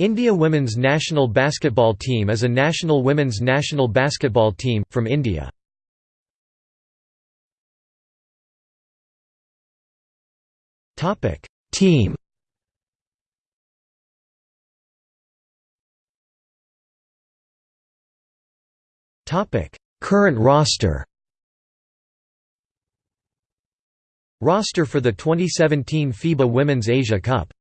India women's national basketball team is a national women's national basketball team, from India. team Current roster Roster for the 2017 FIBA Women's Asia Cup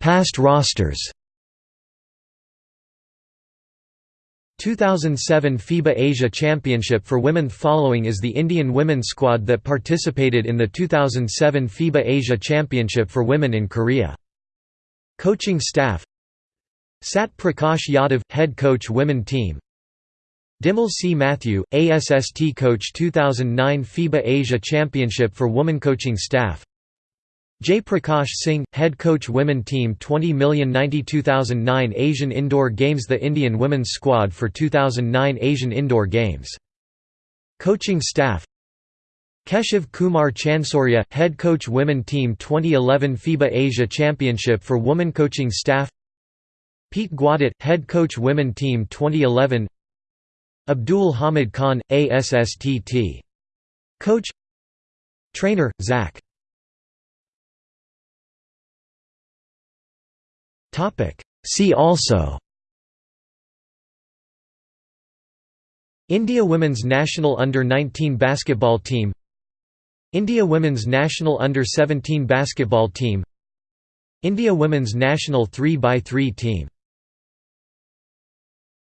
Past rosters 2007 FIBA Asia Championship for Women Following is the Indian women's squad that participated in the 2007 FIBA Asia Championship for Women in Korea. Coaching staff Sat Prakash Yadav – Head Coach Women Team Dimple C. Matthew, ASST Coach 2009 FIBA Asia Championship for Women Coaching Staff Jay Prakash Singh, head coach women team 20,092,009 Asian Indoor Games The Indian women's squad for 2009 Asian Indoor Games. Coaching staff Keshav Kumar Chansoria, head coach women team 2011 FIBA Asia Championship for women coaching staff Pete Gaudet, head coach women team 2011 Abdul Hamid Khan, ASSTT. Coach Trainer, Zach See also. India women's national under-19 basketball team. India women's national under-17 basketball team. India women's national 3x3 team